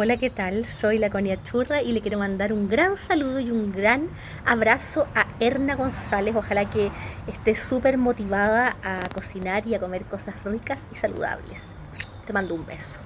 Hola, ¿qué tal? Soy la Conia Churra y le quiero mandar un gran saludo y un gran abrazo a Erna González. Ojalá que esté súper motivada a cocinar y a comer cosas ricas y saludables. Te mando un beso.